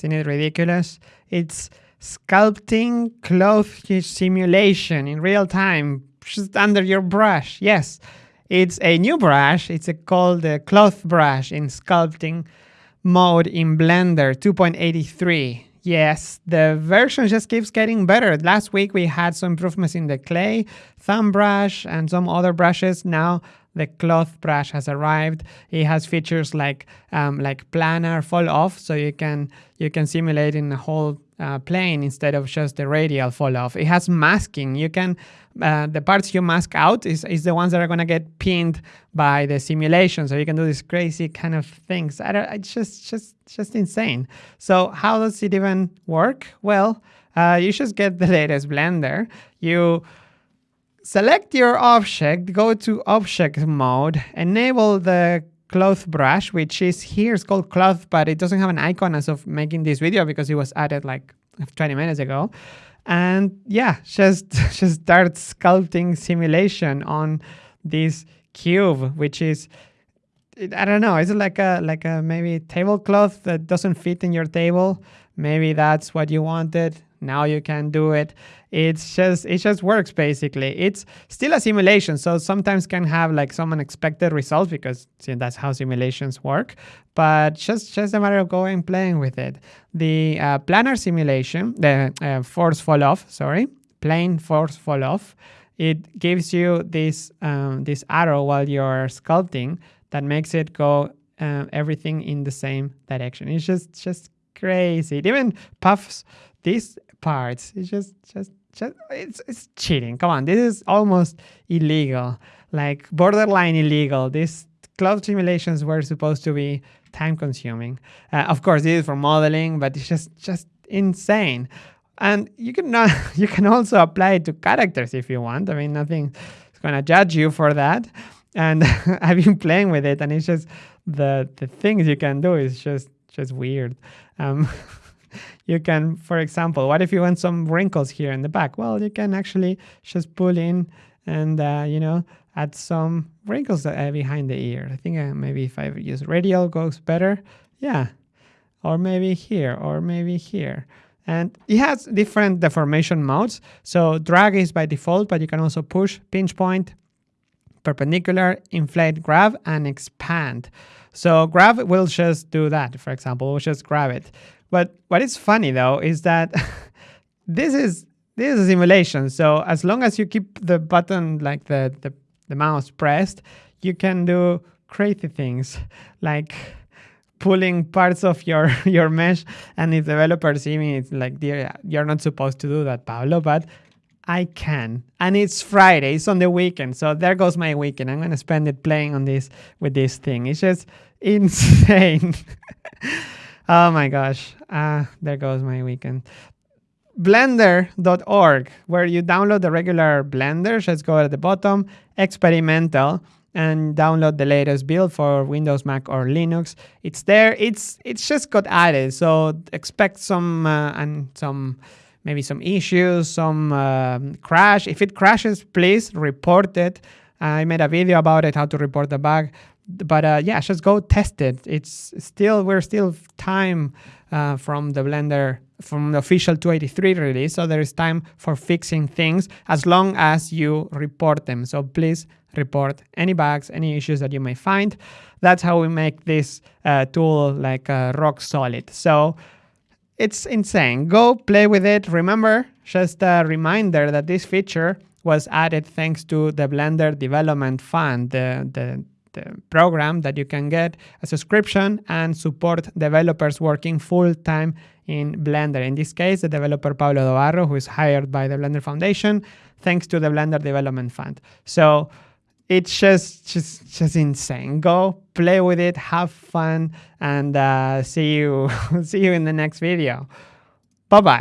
Isn't it ridiculous? It's sculpting cloth simulation in real time, just under your brush. Yes, it's a new brush. It's a, called the cloth brush in sculpting mode in Blender 2.83. Yes, the version just keeps getting better. Last week we had some improvements in the clay thumb brush and some other brushes. Now the cloth brush has arrived. It has features like um, like planar fall off, so you can you can simulate in the whole uh, plane instead of just the radial fall off. It has masking. You can uh, the parts you mask out is, is the ones that are going to get pinned by the simulation. So you can do these crazy kind of things. I don't, it's just just just insane. So how does it even work? Well, uh, you just get the latest Blender. You select your object, go to object mode, enable the cloth brush, which is here, it's called cloth, but it doesn't have an icon as of making this video because it was added like 20 minutes ago. And yeah, just, just start sculpting simulation on this cube, which is, I don't know, it's like a, like a maybe tablecloth that doesn't fit in your table. Maybe that's what you wanted. Now you can do it. It's just it just works basically. It's still a simulation so sometimes can have like some unexpected results because see, that's how simulations work. But just just a matter of going playing with it. The uh, planar simulation the uh, force fall off sorry plane force fall off it gives you this um, this arrow while you're sculpting that makes it go uh, everything in the same direction. It's just just crazy. It even puffs these parts it's just just just it's it's cheating. Come on, this is almost illegal, like borderline illegal. These cloth simulations were supposed to be time consuming. Uh, of course, this is for modeling, but it's just just insane. And you can not, you can also apply it to characters if you want. I mean, nothing is going to judge you for that. And I've been playing with it, and it's just the the things you can do is just just weird. Um, you can, for example, what if you want some wrinkles here in the back? Well, you can actually just pull in and, uh, you know, add some wrinkles behind the ear. I think uh, maybe if I use radial goes better. Yeah. Or maybe here, or maybe here. And it has different deformation modes. So drag is by default, but you can also push, pinch point, perpendicular, inflate, grab, and expand. So grab will just do that. For example, we'll just grab it. But what is funny though is that this is this is a simulation. So as long as you keep the button like the, the, the mouse pressed, you can do crazy things like pulling parts of your your mesh. And if developers see me it's like dear you're not supposed to do that pablo but i can. And it's friday it's on the weekend so there goes my weekend. I'm going to spend it playing on this with this thing. It's just insane Oh my gosh. Ah, there goes my weekend. Blender.org, where you download the regular Blender. Just go at the bottom, experimental, and download the latest build for Windows, Mac, or Linux. It's there. It's it's just got added, so expect some uh, and some maybe some issues, some uh, crash. If it crashes, please report it. I made a video about it, how to report the bug but uh, yeah, just go test it. It's still we're still time uh, from the Blender from the official 283 release, so there is time for fixing things as long as you report them. So please report any bugs, any issues that you may find. That's how we make this uh, tool like uh, rock solid. So it's insane. Go play with it. Remember, just a reminder that this feature was added thanks to the Blender Development Fund, the, the the program that you can get a subscription and support developers working full-time in Blender. In this case, the developer Pablo Dobarro, who is hired by the Blender Foundation, thanks to the Blender Development Fund. So it's just just just insane. Go play with it, have fun, and uh, see you see you in the next video. Bye bye.